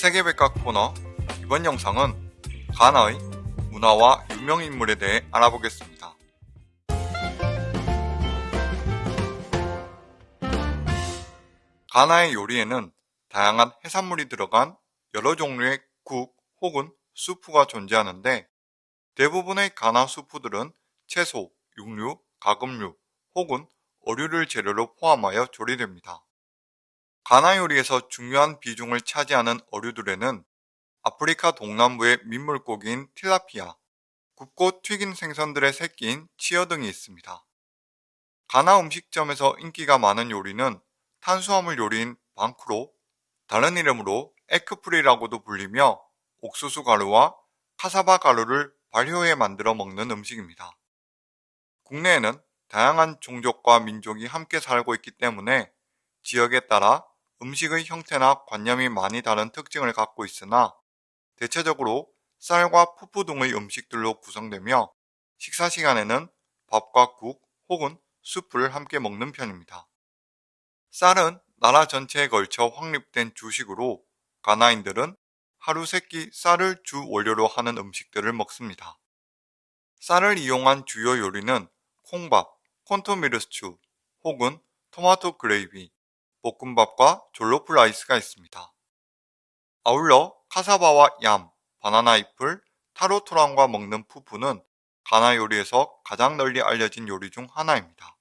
세계백과 코너 이번 영상은 가나의 문화와 유명인물에 대해 알아보겠습니다. 가나의 요리에는 다양한 해산물이 들어간 여러 종류의 국 혹은 수프가 존재하는데 대부분의 가나 수프들은 채소, 육류, 가금류 혹은 어류를 재료로 포함하여 조리됩니다. 가나 요리에서 중요한 비중을 차지하는 어류들에는 아프리카 동남부의 민물고기인 틸라피아, 굽고 튀긴 생선들의 새끼인 치어 등이 있습니다. 가나 음식점에서 인기가 많은 요리는 탄수화물 요리인 방크로, 다른 이름으로 에크프리라고도 불리며 옥수수 가루와 카사바 가루를 발효해 만들어 먹는 음식입니다. 국내에는 다양한 종족과 민족이 함께 살고 있기 때문에 지역에 따라 음식의 형태나 관념이 많이 다른 특징을 갖고 있으나 대체적으로 쌀과 푸푸 등의 음식들로 구성되며 식사 시간에는 밥과 국 혹은 수프를 함께 먹는 편입니다. 쌀은 나라 전체에 걸쳐 확립된 주식으로 가나인들은 하루 세 끼 쌀을 주 원료로 하는 음식들을 먹습니다. 쌀을 이용한 주요 요리는 콩밥, 콘토미르 스튜 혹은 토마토 그레이비, 볶음밥과 졸로프 라이스가 있습니다. 아울러 카사바와 얌, 바나나 잎을 타로토란과 먹는 푸푸는 가나 요리에서 가장 널리 알려진 요리 중 하나입니다.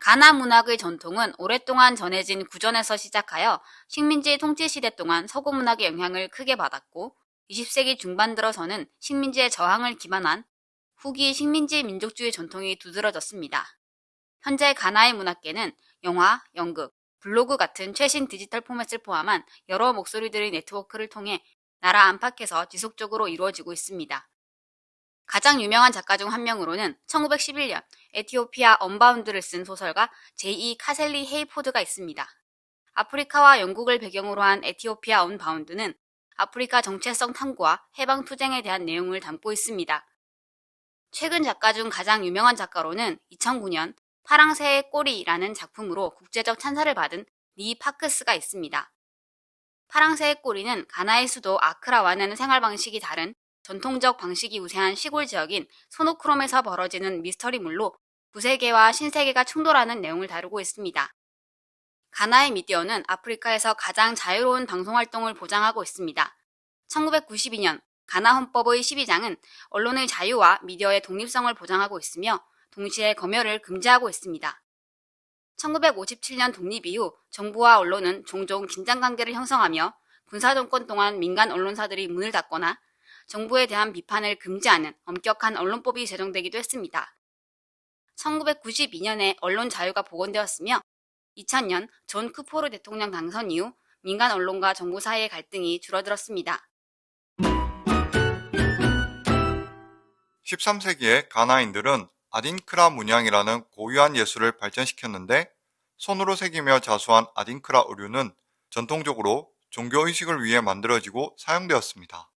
가나 문학의 전통은 오랫동안 전해진 구전에서 시작하여 식민지 통치 시대 동안 서구 문학의 영향을 크게 받았고 20세기 중반 들어서는 식민지의 저항을 기반한 후기 식민지 민족주의 전통이 두드러졌습니다. 현재 가나의 문학계는 영화, 연극, 블로그 같은 최신 디지털 포맷을 포함한 여러 목소리들의 네트워크를 통해 나라 안팎에서 지속적으로 이루어지고 있습니다. 가장 유명한 작가 중 한 명으로는 1911년 에티오피아 언바운드를 쓴 소설가 제2 카셀리 헤이포드가 있습니다. 아프리카와 영국을 배경으로 한 Ethiopia Unbound는 아프리카 정체성 탐구와 해방 투쟁에 대한 내용을 담고 있습니다. 최근 작가 중 가장 유명한 작가로는 2009년 파랑새의 꼬리라는 작품으로 국제적 찬사를 받은 니 파크스가 있습니다. 파랑새의 꼬리는 가나의 수도 아크라와는 생활 방식이 다른 전통적 방식이 우세한 시골 지역인 소노크롬에서 벌어지는 미스터리물로 구세계와 신세계가 충돌하는 내용을 다루고 있습니다. 가나의 미디어는 아프리카에서 가장 자유로운 방송활동을 보장하고 있습니다. 1992년 가나 헌법의 12장은 언론의 자유와 미디어의 독립성을 보장하고 있으며 동시에 검열을 금지하고 있습니다. 1957년 독립 이후 정부와 언론은 종종 긴장관계를 형성하며 군사정권 동안 민간 언론사들이 문을 닫거나 정부에 대한 비판을 금지하는 엄격한 언론법이 제정되기도 했습니다. 1992년에 언론 자유가 복원되었으며 2000년 존 쿠푸오르 대통령 당선 이후 민간 언론과 정부 사이의 갈등이 줄어들었습니다. 13세기의 가나인들은 아딘크라 문양이라는 고유한 예술을 발전시켰는데 손으로 새기며 자수한 아딘크라 의류는 전통적으로 종교의식을 위해 만들어지고 사용되었습니다.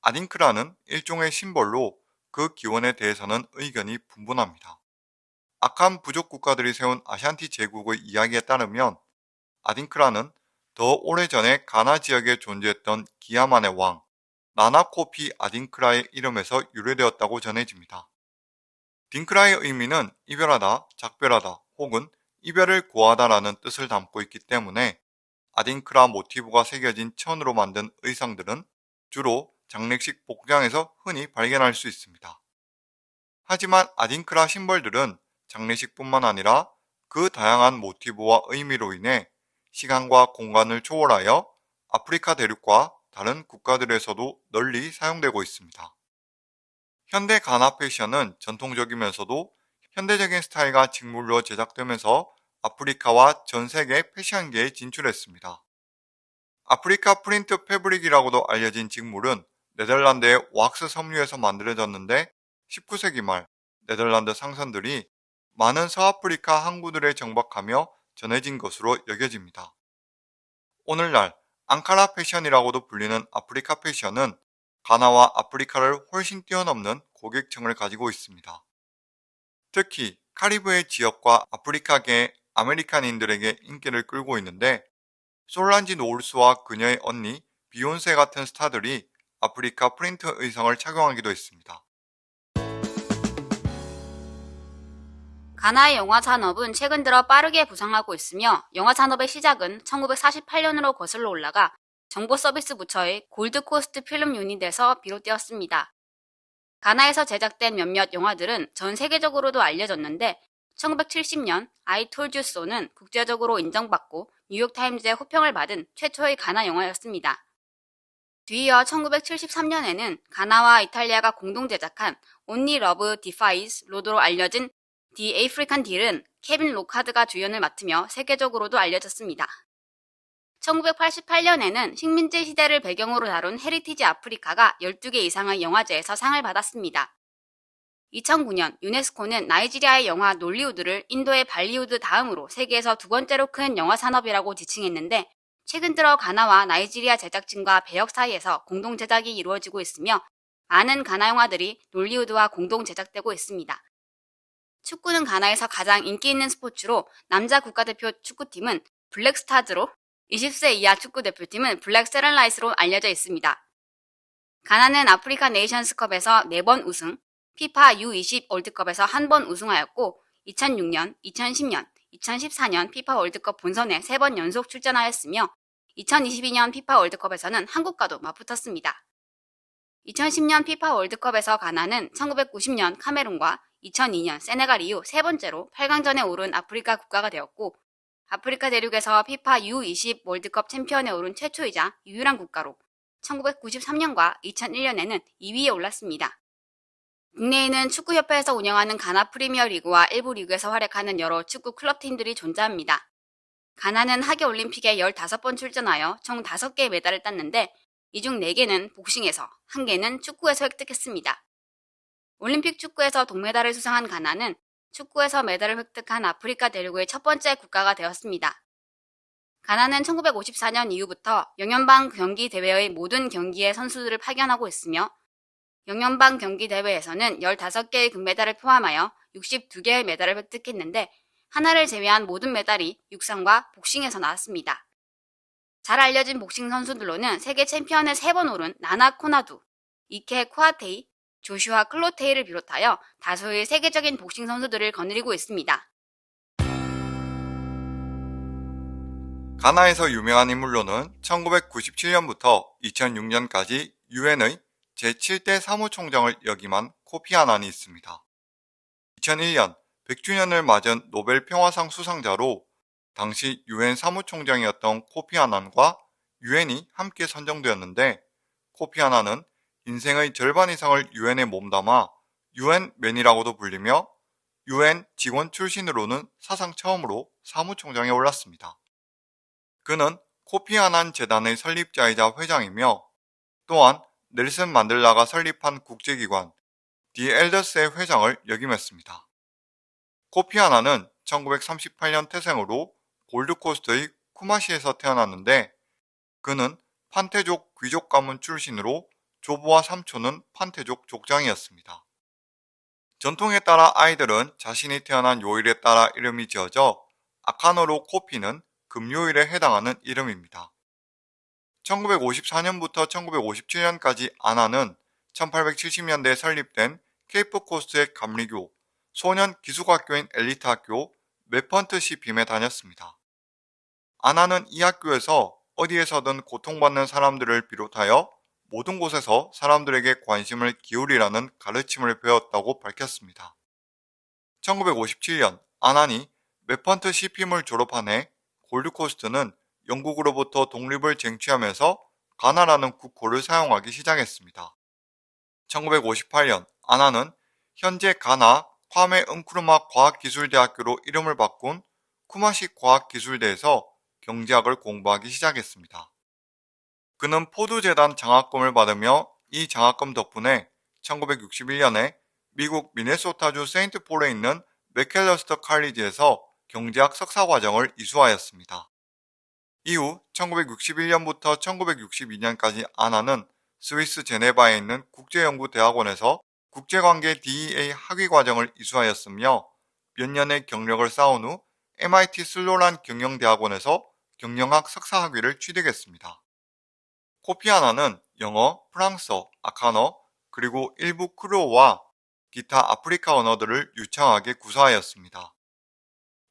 아딘크라는 일종의 심벌로 그 기원에 대해서는 의견이 분분합니다. 악한 부족 국가들이 세운 아샨티 제국의 이야기에 따르면 아딘크라는 더 오래전에 가나 지역에 존재했던 기야만의 왕 나나코피 아딘크라의 이름에서 유래되었다고 전해집니다. 딩크라의 의미는 이별하다, 작별하다 혹은 이별을 고하다라는 뜻을 담고 있기 때문에 아딘크라 모티브가 새겨진 천으로 만든 의상들은 주로 장례식 복장에서 흔히 발견할 수 있습니다. 하지만 아딘크라 심벌들은 장례식뿐만 아니라 그 다양한 모티브와 의미로 인해 시간과 공간을 초월하여 아프리카 대륙과 다른 국가들에서도 널리 사용되고 있습니다. 현대 가나 패션은 전통적이면서도 현대적인 스타일과 직물로 제작되면서 아프리카와 전 세계 패션계에 진출했습니다. 아프리카 프린트 fabric이라고도 알려진 직물은 네덜란드의 왁스 섬유에서 만들어졌는데 19세기 말 네덜란드 상선들이 많은 서아프리카 항구들에 정박하며 전해진 것으로 여겨집니다. 오늘날 앙카라 패션이라고도 불리는 아프리카 패션은 가나와 아프리카를 훨씬 뛰어넘는 고객층을 가지고 있습니다. 특히 카리브해 지역과 아프리카계의 American인들에게 인기를 끌고 있는데 솔란지 노울스와 그녀의 언니 비욘세 같은 스타들이 아프리카 프린트 의상을 착용하기도 했습니다. 가나의 영화 산업은 최근 들어 빠르게 부상하고 있으며 영화 산업의 시작은 1948년으로 거슬러 올라가 정보 서비스 부처의 Gold Coast Film Unit에서 비롯되었습니다. 가나에서 제작된 몇몇 영화들은 전 세계적으로도 알려졌는데 1970년 I Told You So는 국제적으로 인정받고 뉴욕타임즈의 호평을 받은 최초의 가나 영화였습니다. 뒤이어 1973년에는 가나와 이탈리아가 공동 제작한 Only Love Defies 로드로 알려진 The African Deal은 케빈 로카드가 주연을 맡으며 세계적으로도 알려졌습니다. 1988년에는 식민지 시대를 배경으로 다룬 Heritage Africa가 12개 이상의 영화제에서 상을 받았습니다. 2009년 유네스코는 나이지리아의 영화 놀리우드를 인도의 발리우드 다음으로 세계에서 두 번째로 큰 영화 산업이라고 지칭했는데 최근 들어 가나와 나이지리아 제작진과 배역 사이에서 공동 제작이 이루어지고 있으며 많은 가나 영화들이 놀리우드와 공동 제작되고 있습니다. 축구는 가나에서 가장 인기 있는 스포츠로 남자 국가대표 축구팀은 Black Stars로 20세 이하 축구 대표팀은 Black Satellites로 알려져 있습니다. 가나는 아프리카 네이션스컵에서 4번 우승, 피파 U20 월드컵에서 한 번 우승하였고 2006년, 2010년, 2014년 피파 월드컵 본선에 3번 연속 출전하였으며 2022년 피파 월드컵에서는 한국과도 맞붙었습니다. 2010년 피파 월드컵에서 가나는 1990년 카메룬과 2002년 세네갈 이후 세 번째로 8강전에 오른 아프리카 국가가 되었고 아프리카 대륙에서 피파 U20 월드컵 챔피언에 오른 최초이자 유일한 국가로 1993년과 2001년에는 2위에 올랐습니다. 국내에는 축구협회에서 운영하는 가나 프리미어 리그와 일부 리그에서 활약하는 여러 축구 클럽팀들이 존재합니다. 가나는 하계올림픽에 15번 출전하여 총 5개의 메달을 땄는데 이 중 4개는 복싱에서, 1개는 축구에서 획득했습니다. 올림픽 축구에서 동메달을 수상한 가나는 축구에서 메달을 획득한 아프리카 대륙의 첫 번째 국가가 되었습니다. 가나는 1954년 이후부터 영연방 경기 대회의 모든 경기에 선수들을 파견하고 있으며 영연방 경기 대회에서는 15개의 금메달을 포함하여 62개의 메달을 획득했는데 하나를 제외한 모든 메달이 육상과 복싱에서 나왔습니다. 잘 알려진 복싱 선수들로는 세계 챔피언에 3번 오른 나나 코나두, 이케 쿠아테이, 조슈아 클로테이를 비롯하여 다수의 세계적인 복싱 선수들을 거느리고 있습니다. 가나에서 유명한 인물로는 1997년부터 2006년까지 유엔의 제7대 사무총장을 역임한 코피 아난이 있습니다. 2001년 100주년을 맞은 노벨 평화상 수상자로 당시 유엔 사무총장이었던 코피 아난과 유엔이 함께 선정되었는데 코피 아난은 인생의 절반 이상을 유엔에 몸담아 유엔맨이라고도 불리며 유엔 직원 출신으로는 사상 처음으로 사무총장에 올랐습니다. 그는 코피 아난 재단의 설립자이자 회장이며 또한 넬슨 만델라가 설립한 국제기관 디 엘더스의 회장을 역임했습니다. 코피 아난은 1938년 태생으로 골드코스트의 쿠마시에서 태어났는데 그는 판테족 귀족 가문 출신으로 조부와 삼촌은 판테족 족장이었습니다. 전통에 따라 아이들은 자신이 태어난 요일에 따라 이름이 지어져 아카노로 코피는 금요일에 해당하는 이름입니다. 1954년부터 1957년까지 아나는 1870년대에 설립된 케이프 코스트의 감리교, 소년 기숙학교인 엘리트 학교 메펀트시 빔에 다녔습니다. 아나는 이 학교에서 어디에서든 고통받는 사람들을 비롯하여 모든 곳에서 사람들에게 관심을 기울이라는 가르침을 배웠다고 밝혔습니다. 1957년 아난이 메펀트 시핌을 졸업한 해 골드코스트는 영국으로부터 독립을 쟁취하면서 가나라는 국호를 사용하기 시작했습니다. 1958년 아나는 현재 가나 콰메 은쿠르마 과학기술대학교로 이름을 바꾼 쿠마시 과학기술대에서 경제학을 공부하기 시작했습니다. 그는 포드재단 장학금을 받으며 이 장학금 덕분에 1961년에 미국 미네소타주 세인트폴에 있는 맥켈러스터 칼리지에서 경제학 석사 과정을 이수하였습니다. 이후 1961년부터 1962년까지 아나는 스위스 제네바에 있는 국제연구대학원에서 국제관계 DEA 학위 과정을 이수하였으며 몇 년의 경력을 쌓은 후 MIT 슬로란 경영대학원에서 경영학 석사 학위를 취득했습니다. 코피 아나는 영어, 프랑스어, 아카너, 그리고 일부 크루어와 기타 아프리카 언어들을 유창하게 구사하였습니다.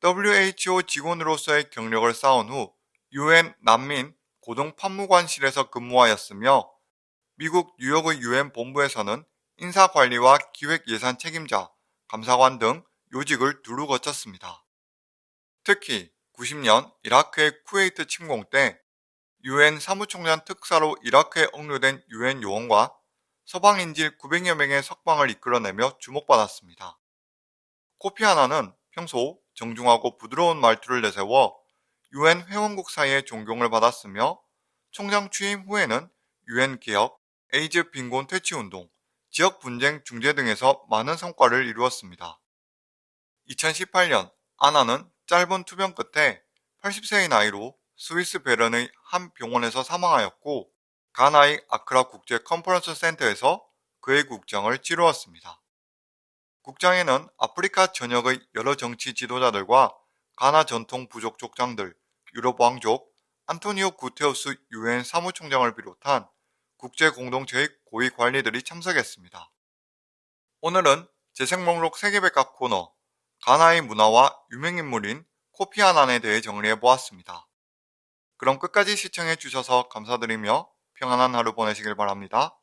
WHO 직원으로서의 경력을 쌓은 후 UN 난민 고등 판무관실에서 근무하였으며 미국 뉴욕의 UN 본부에서는 인사관리와 기획예산 책임자, 감사관 등 요직을 두루 거쳤습니다. 특히 90년 이라크의 쿠웨이트 침공 때 유엔 사무총장 특사로 이라크에 억류된 유엔 요원과 서방인질 900여 명의 석방을 이끌어내며 주목받았습니다. 코피 아나는 평소 정중하고 부드러운 말투를 내세워 유엔 회원국 사이의 존경을 받았으며 총장 취임 후에는 유엔 개혁, 에이즈 빈곤 퇴치 운동, 지역 분쟁 중재 등에서 많은 성과를 이루었습니다. 2018년 아난은 짧은 투병 끝에 80세의 나이로 스위스 베른의 한 병원에서 사망하였고 가나의 아크라 국제 컨퍼런스 센터에서 그의 국장을 치루었습니다. 국장에는 아프리카 전역의 여러 정치 지도자들과 가나 전통 부족 족장들, 유럽 왕족, 안토니오 구테우스 유엔 사무총장을 비롯한 국제 공동체의 고위 관리들이 참석했습니다. 오늘은 재생 목록 세계백과 코너 가나의 문화와 유명인물인 코피 아난에 대해 정리해 보았습니다. 그럼 끝까지 시청해 주셔서 감사드리며 평안한 하루 보내시길 바랍니다.